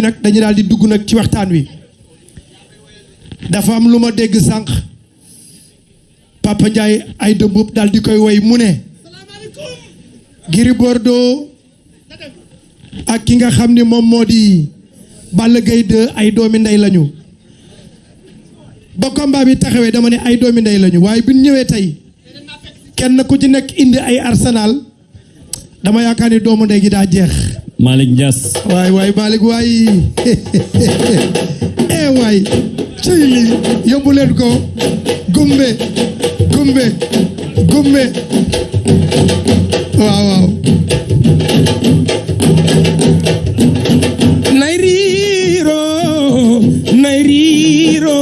noppi nag dañu daal di dugg nag ci waxtaan wi. Dafa am lu ma dégg sànq. Papa Ndiaye ay dëmbub daal di koy woy mu ne Gris Bordeaux ak ki nga xam ni moom moo di Balla Gaye 2 ay doomi ndey lañu. Ba combat bi dama ne ay doomi ndey lañu waaye bi ñu ñëwee tey kenn ku ci nekk indi ay arsenal dama yaakaar ni doomu ndey gi daa jeex Malick Niass waay waay Malick waay eh waay cëy li yóbbu ko gumbe gumbe gumbe nay riiro nay riiro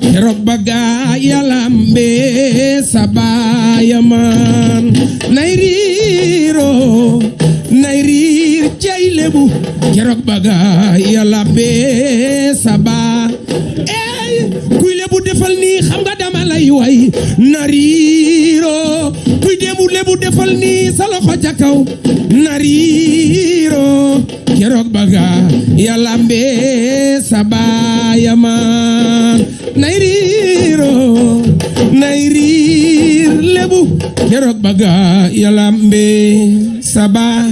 keroog yalambe sabayaman. Nay riiro jey lebu ya bagaay sabah, bee sa baa ey kuy lebu defal nii xam nga dama lay way. Nariiro kuy demu lebu defal nii sa loxo ca nariro nariiro lebu yarok baga yalambe saba.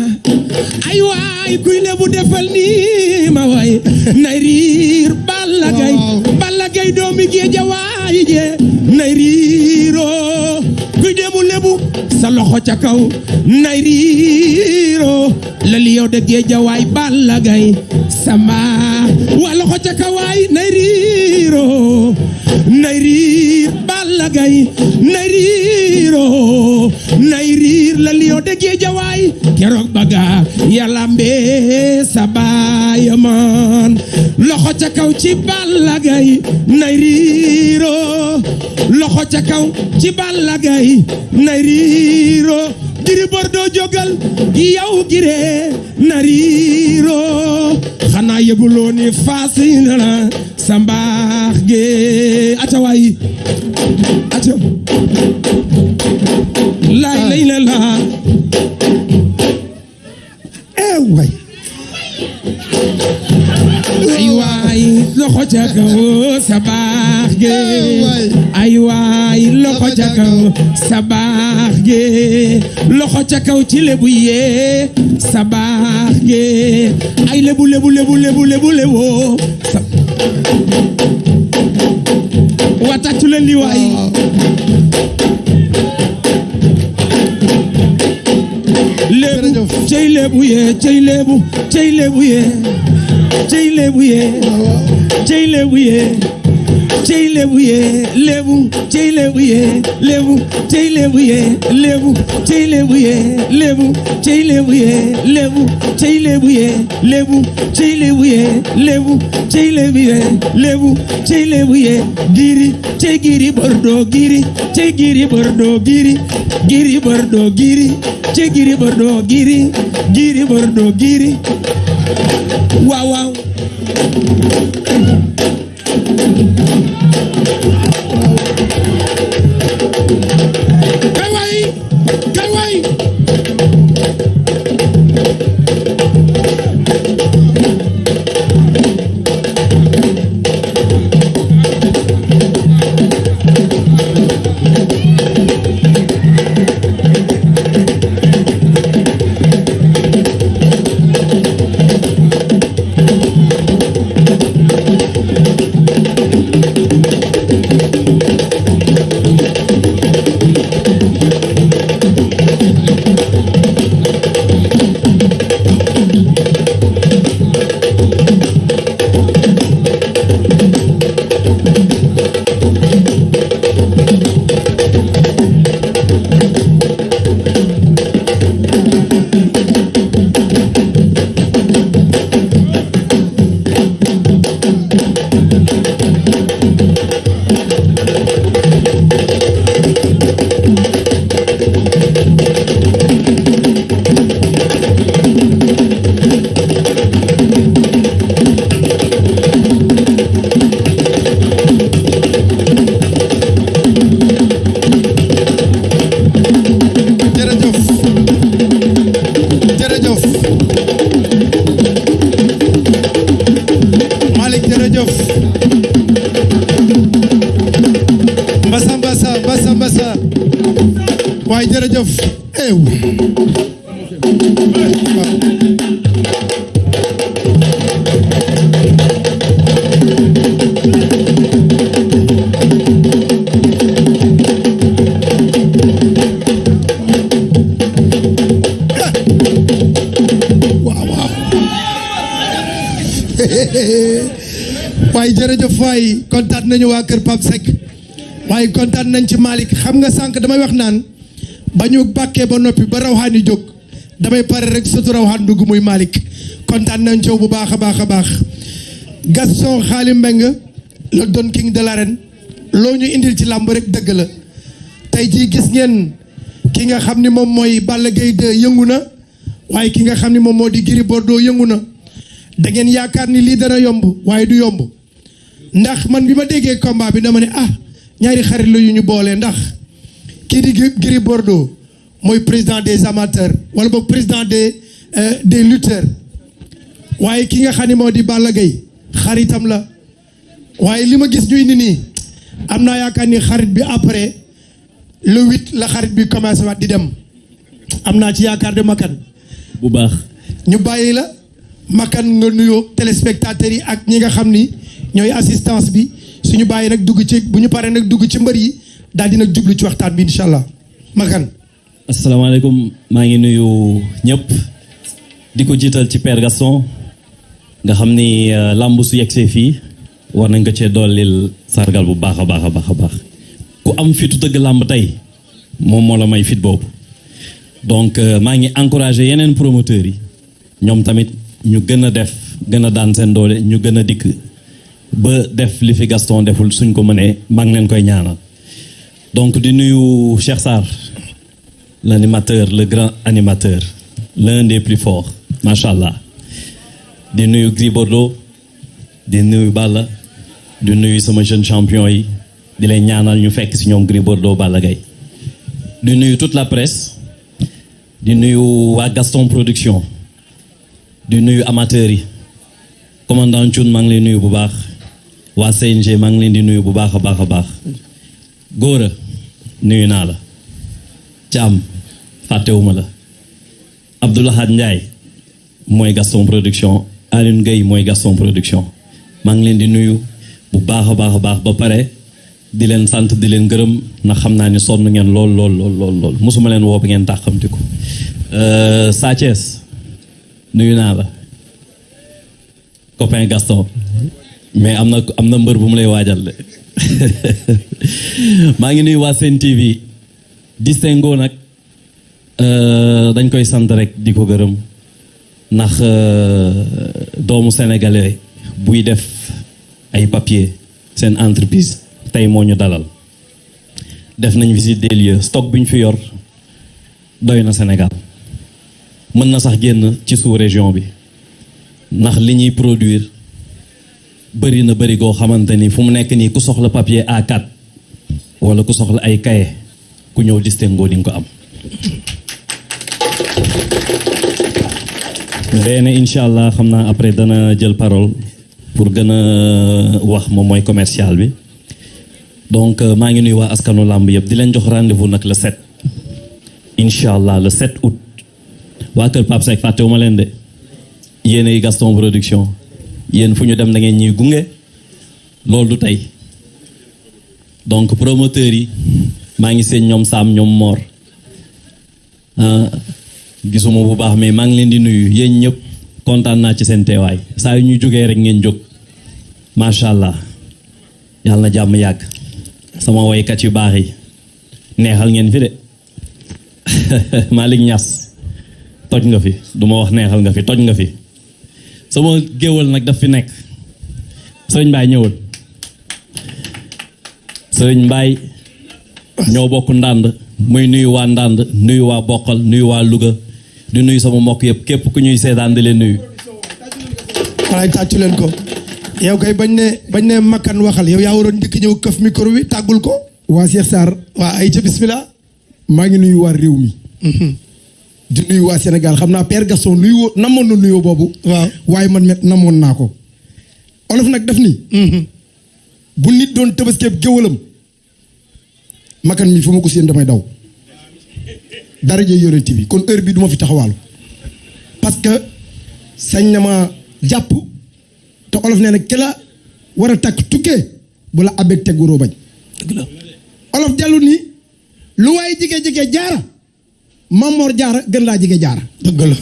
Aywa kuy lebu defal ni ma way nairir balagay balagay domi ge jaway je. Nairiro kuy demu lebu sa loxo ca kaw nairiro lali yow de ge jaway balagay sama. Wa loxo ca kaw waay nay riiro nay riir balla gay nay riiro nay riir la keroog baga yàlla mbee sa nay riiro loxo ca kaw ci balla gay nay riiro Gris Bordeaux jógal yow Gris na riiro xanaa yëguloo ni faasi na la sa mbaax ge aca waay. Aca. Ca kaw sa baax ge ay waay loxo ca kaw sa baax ge loxo ca kaw ci lebu yee sa baax ge ay lebu lebu lebu lebu lebu lebu. Sa watatu leen li waay. Lebu Jërëjëf. cey lebu yee cey lebu cey lebu yee jei lebu ye jei lebu ye jei lebu ye lebu jei lebu ye lebu jei lebu ye lebu jei lebu ye lebu jei lebu ye lebu jei lebu ye lebu jei lebu ye lebu jei lebu ye lebu jei lebu ye giri jei giri bordo giri jei giri bordo giri giri bordo giri jei giri bordo giri giri bordo giri waaw waaw. Kay waay. Waaye jërëjëf waay kontaan nañu waa kër Pape Seck. Waaye kontaan nañ ci Malick. Xam nga sànq damay wax naan ba ñu ba noppi ba rawxaani jóg damay pare rek sotu rawxaan dugg muy Malick. Kontaan nañ ci yow bu baax a baax Gaston Xaali Mbeng le Don King de loo ñu indil ci làmb rek dëgg la. Tey jii gis ngeen ki nga xam ni moom mooy Balla Gaye 2 yëngu na waaye ki nga xam ni moom moo di Gris Bordeaux yëngu na. Da ngeen yaakaar ni dana yomb waaye du yomb. Ndax man bi ma déggee combat bi dama ah ñaari xarit la yu ñu boolee ndax. Kii di Gris Bordeaux mooy président des amateurs. Wala boog président des des lutteurs. Waaye ki nga xam ne moo di Balla Gaye xaritam la. Waaye li ma gis ñuy ni nii am naa yaakaar ni xarit bi après le huit la xarit bi commencé waat di dem. Am naa ci yaakaar de makan. Bu baax. Ñu bàyyi la. Makan nga nuyoo téléspectateurs yi ak ñi nga xam ni ñooy assistance bi. Suñu bàyyi nag dugg ci bu ñu paree nag dugg ci mbër yi daal di nag jublu ci waxtaan bi incha allah. Makan asalaamaaleykum maa ngi nuyu ñëpp di ko jiital ci Père cee dollil a am la donc maa ngi encouragé yeneen promoteurs yi. Tamit def doole ñu ba def li fi donc di nuyu Cheikh Sarr l'animateur le grand animateur l'un des plus forts macha allah di nuyu Gris Bordeaux di nuyu Balla di nuyu sama jeune champion yi di leen ñaanal ñu fekk si ñoom Gris Bordeaux Balla toute la presse di nuyu waa Gaston production di nuyu amateurs commandant Thioune maa ngi leen nuyu CNG maa ngi leen di nuyu bu baax Thiam fàttewuma la. Abdoulahad Ndiaye mooy Gaston production Alioune Gueye mooy Gaston production. Maa ngi leen di nuyu bu baax a baax a baax ba pare di leen sant di leen gërëm ndax xam naa ni sonn ngeen lool lool lool lool mosuma leen woo ba ngeen tàqamti ko Sa Thiès nuyu naa la. Copain Gaston. Mais am na am na mbër bu mu lay waajal de. Maa ngi nuyu waa Sen TV distingo nag dañ koy sant rek di ko gërëm ndax doomu sénégalais buy def ay papier seen entreprise tey moo ñu dalal. Def nañ visite des lieux stock bi ñu fi yor doy na Sénégal. Mën na sax génn ci sous région bi ndax li ñuy produire bëri na bëri goo xamante ni fu mu nekk nii ku soxla papier A4 wala ku soxla ay kaye ku ñëw distingo di nga am. Ndeene incha allah xam naa après dana jël parole pour gën a wax moom mooy commercial bi. Donc maa ngi nuyu waa askanu làmb yëpp di leen jox rendez-vous nag le 7 incha allah le 7 août. Waa leen de. Yéenay Gaston production. Yéen fu ñu dem da ngeen ñuy gunge. Loolu du tey. Donc promoteurs yi maa ngi seen ñoom Saam ñoom Mor. Gisuma bu baax mais maa leen di nuyu. Yéen ñëpp kontaan naa ci seen teewaay. Saa yu ñu jógee rek ngeen jóg. Macha allah. Yàlla na jàmm yàgg. Sama woykat yu baax yi. Neexal ngeen fi de. Malick Niass toj nga fi. Du ma wax neexal nga fi toj nga fi. Sama géwal nag daf fi nekk. Sëriñ Mbaye ñëwal sëriñ Mbaye ñoo bokk ndànd muy nuyu waa ndànd nuyu waa bokkal nuyu waa Louga di nuyu sama mbokk yëpp képp ku ñuy seetaan di leen nuyu. Walaay tàccu leen ko. Yow kay bañ ne bañ ne makkan waxal yow yaa waroon njëkk ñëw këf micro bi tàggul ko. Waa Cheikh Sarr. Waa ay ca bismillah. Maa ngi nuyu waa réew mi. Di nuyu waa Sénégal. Xam naa Père Gaston nuyu woo namoon na nuyoo boobu. Waaw. Waaye man met namoon naa ko. Olof nag def ni bu nit doon tëbaskeeb géwalam makan mi fu ma ko séen damay daw. Daraja yonent bi kon heure bi du ma fi taxawaalu. Parce que sañ na ma jàpp te olof nee na ki la war a takk tukkee bu la abeg teguroo bañ. Olof dellu lu waaye jige-jige jaara Mamor jaara gën laa jige jaara. Dëgg la.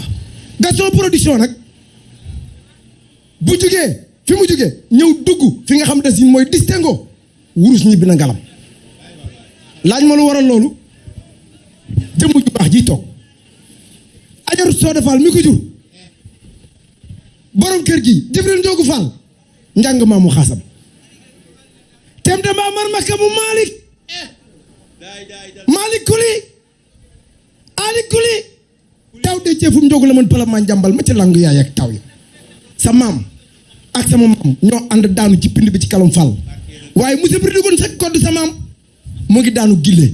Gaston production nag bu jugee fi mu jugee ñëw dugg fi nga xam mooy distingo wurus ñibbi na ngalam laaj ma lu waral loolu? Jëmm ju baax ji toog. Ajaru soo defaal mi ko jur. Borom kër gi Jibril Njoogu Fall. Njàng maamu xaasam. Tem de maa mar makka mu Malick. Malick kuli Ali kuli taw de ceefum njogu la mën pala maa njàmbal ma ci langu yaay ak taw yi sa maam ak sama maam ñoo ànd daanu ci pind bi ci monsieur bi dugoon sa kodd sa maam mu ngi daanu gille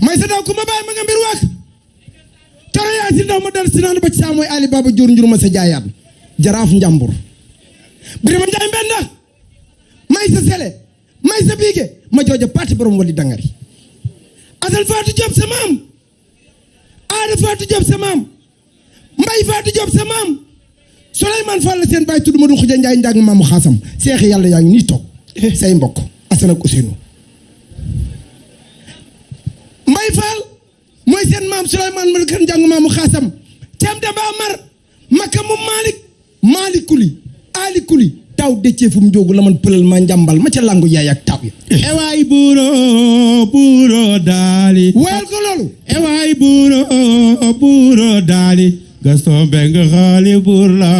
may sa daw ku ma bàyyi ma nga mbir waak toro yaa si ndaw ma dal si naan ba ci saa mooy Ali Baba jur njur ma sa jaayaat jaraaf njàmbur birima njaay mbenda. May sa sele may sa biige ma jooja paati borom wali dangari. Asal faatu job sa maam. Aada faatu job sa maam. Mbay faatu job sa maam. Souleymane Fall seen bàyyi tudd ma du xuja njaay njàng maamu xaasam seexi yàlla yaa ngi nii toog. Say mbokk Assane ak Ousseynou mbay Fall mooy seen maam Souleymane ma kan njàng maamu xaasam de ba mar makka mu Malick Malick kuli Ali kuli taw dëccee fu mu jógu la man pëlal ma njàmbal ma ca langu yaay ak taw yi ewaay buuro buuro daali. Woyal ko loolu. Ewaay buuro buuro daali. Gaston Mbengue xaali buur la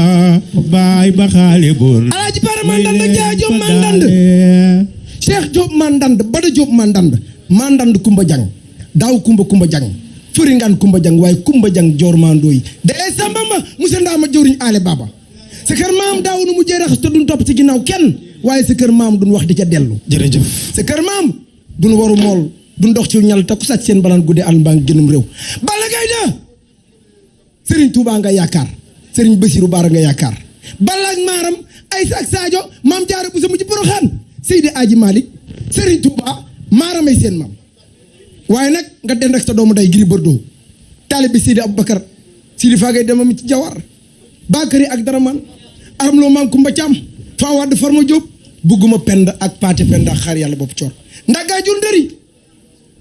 baay ba xaali buur la. Alaaji bara mandand jaa Jóob mandand. Cheikh Jóob mandand Bada Jóob mandand mandand kumba jang daaw kumba kumba jang. Furingaan kumba jang waaye kumba jang joor mandooy dee samba ma musa ndaa ma jëwriñ aale baba. Sa kër maam daaw nu mu jeerax te duñ topp ci ginnaaw kenn waaye sa kër maam duñ wax di ca dellu. Jërëjëf. Sa kër maam duñ waru mool duñ dox ci ñal te ku sàcc seen balaan guddee àll mbaa ngi gënum réew. Balla Gaye de Serigne Touba nga yaakaar Serigne Bassirou Bara nga ak Maaram Aysa ak Sadio maam Jaara bu sa mujj Poroxaan. Seydi Aji Malick Serigne Touba Maaram ay seen maam waaye nag nga den rek sa doomu day Gris Bordeaux. Taalibe Seydi Aboubacar Sidi Fagay demam ci Jawar. Bakary ak Daraman aram loo maam Kumba Caam faa wadd Farma Diop bugguma pend ak paate pend ak xaar yàlla bopp coor. Ndagaa jur ndëri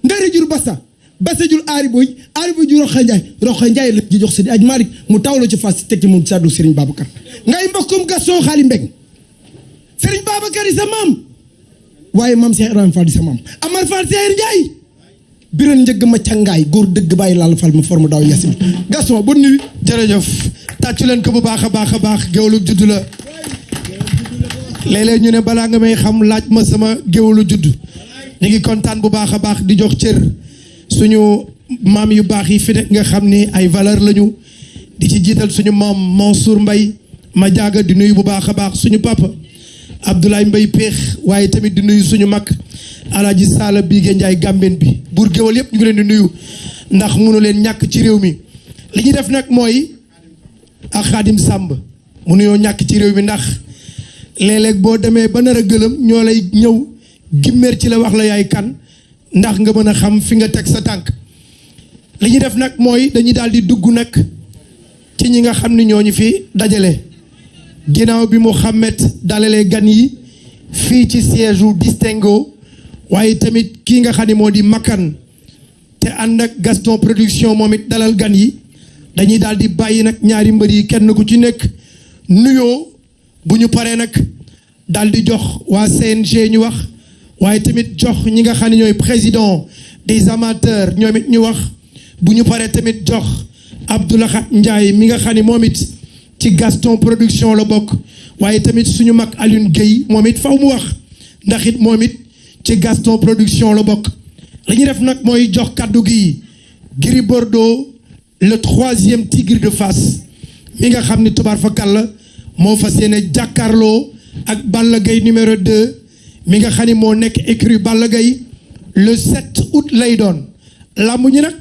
ndëri jur basa basa jur aari boy. Aari boy jur roxay njaay roxay njaay la ji jox Seydi Aj Malick. Mu tawlo ci fas ci moom saddu Serigne Babacar. Ngay mbokkum Gaston xaali mbeng. Serigne Babacar yi sa maam. Waaye maam Cheikh Fall di sa maam. Amar Fall Seer Njaay biran njëgg ma cangaay góor dëgg bàyyi laal fal ma forme daaw yasim Gaston bonne nuit. Jërëjëf. Tàccu leen ko bu baax a baax a judd la. Ñu ne balaa nga may xam laaj ma sama géwlu judd ñu ngi kontaan bu baax a baax di jox cër. Suñu maam yu baax yi fi nekk nga xam ni ay valeur lañu. Di ci jiital suñu maam Mansour Mbaye. Ma jaaga di nuyu bu baax a baax suñu papa. Abdoulaye Mbaye Péex waaye tamit di nuyu suñu mag Alaaji Saala Bigué Ndiaye Gambeen bi. Buur géwal yëpp ñu ngi leen di nuyu. Ndax mënu leen ñàkk ci réew mi. Li ñu def nag mooy ak Sàmb. Mu nuyoo ñàkk ci réew mi ndax léeg-léeg boo ba nar a gëlëm ñoo lay ci la wax la yaay kan ndax nga mën a xam fi nga teg sa tànk. Li ñu def nag mooy dañuy dugg nag ci ñi nga xam ni ñooñu fi dajale. Ginnaaw bi Mouhamed dalalee gan yi fii ci siège distingo waaye tamit kii nga di te ak Gaston production moom it dalal gan yi dañuy daal di bàyyi ñaari mbër yi kenn ku ci jox waa CNG ñu wax tamit jox président des amateurs ñoom it ñu wax. Bu tamit jox Ndiaye mi nga xam Gaston production la bokk. Waaye tamit suñu mag Alioune Guèye moom it faw mu wax ndax ci Gaston production la bokk. Li ñu def nag mooy jox kaddu gi Bordeaux le troisième tigre de Fass. Mi nga xam ni tubaar fa kàll moo fas yéene ak Balla numéro 2 mi nga xam ni moo nekk écurie le 7 août lay doon. Làmb ñi nag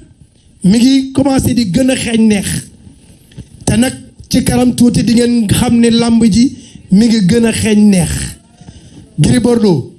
mi ngi commencé di gën a xeeñ neex. Te nag ci kanam tuuti di ngeen xam ne ji mi ngi neex. Bordeaux